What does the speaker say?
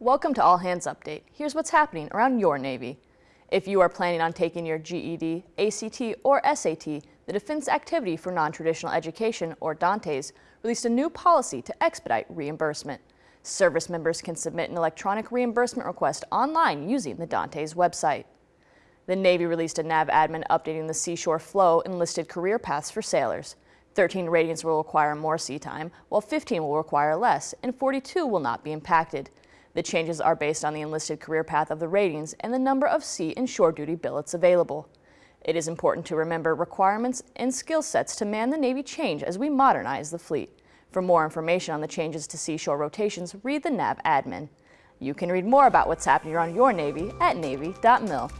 Welcome to All Hands Update. Here's what's happening around your Navy. If you are planning on taking your GED, ACT, or SAT, the Defense Activity for Non-Traditional Education, or DANTES, released a new policy to expedite reimbursement. Service members can submit an electronic reimbursement request online using the Dantes website. The Navy released a NAVADMIN updating the seashore flow and listed career paths for sailors. 13 ratings will require more sea time, while 15 will require less, and 42 will not be impacted. The changes are based on the enlisted career path of the ratings and the number of sea and shore duty billets available. It is important to remember requirements and skill sets to man the Navy change as we modernize the fleet. For more information on the changes to seashore rotations, read the NAVADMIN. You can read more about what's happening around your Navy at Navy.mil.